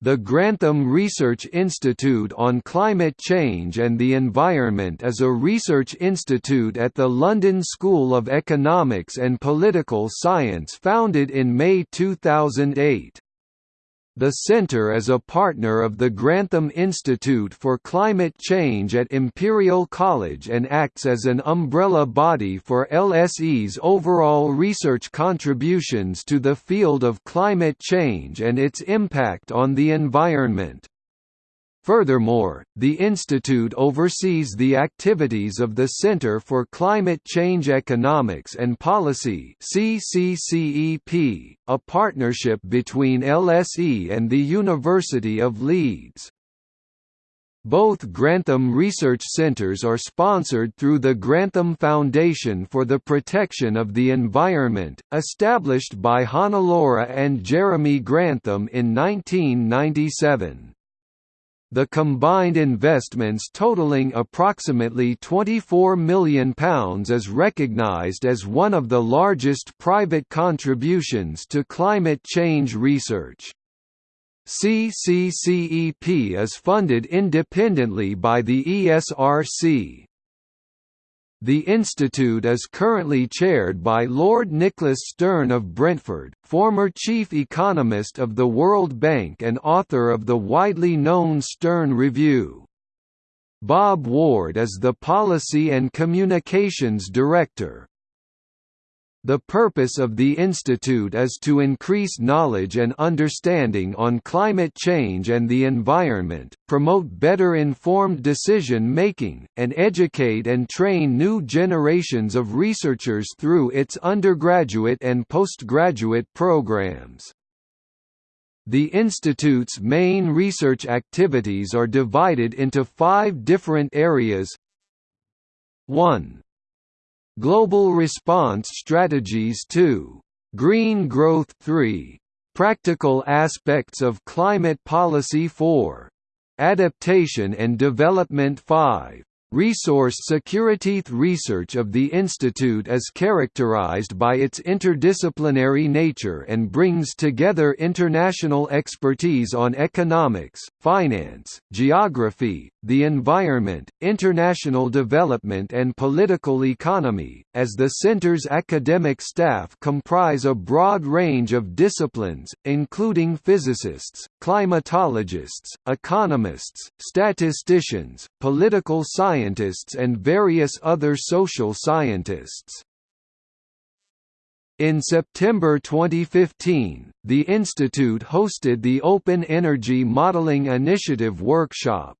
The Grantham Research Institute on Climate Change and the Environment is a research institute at the London School of Economics and Political Science founded in May 2008. The centre is a partner of the Grantham Institute for Climate Change at Imperial College and acts as an umbrella body for LSE's overall research contributions to the field of climate change and its impact on the environment. Furthermore, the institute oversees the activities of the Center for Climate Change Economics and Policy (CCCEP), a partnership between LSE and the University of Leeds. Both Grantham Research Centres are sponsored through the Grantham Foundation for the Protection of the Environment, established by Hannelore and Jeremy Grantham in 1997. The combined investments totaling approximately £24 million is recognised as one of the largest private contributions to climate change research. CCCEP is funded independently by the ESRC. The institute is currently chaired by Lord Nicholas Stern of Brentford, former chief economist of the World Bank and author of the widely known Stern Review. Bob Ward is the Policy and Communications Director. The purpose of the institute is to increase knowledge and understanding on climate change and the environment, promote better informed decision-making, and educate and train new generations of researchers through its undergraduate and postgraduate programs. The institute's main research activities are divided into five different areas 1 Global Response Strategies 2. Green Growth 3. Practical Aspects of Climate Policy 4. Adaptation and Development 5. Resource security research of the institute is characterized by its interdisciplinary nature and brings together international expertise on economics, finance, geography, the environment, international development and political economy, as the center's academic staff comprise a broad range of disciplines, including physicists, climatologists, economists, statisticians, political scientists and various other social scientists. In September 2015, the institute hosted the Open Energy Modeling Initiative workshop.